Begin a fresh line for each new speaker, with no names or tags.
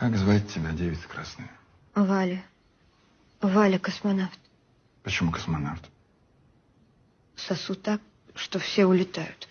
Как звать тебя, девица красная?
Валя. Валя космонавт.
Почему космонавт?
Сосу так, что все улетают.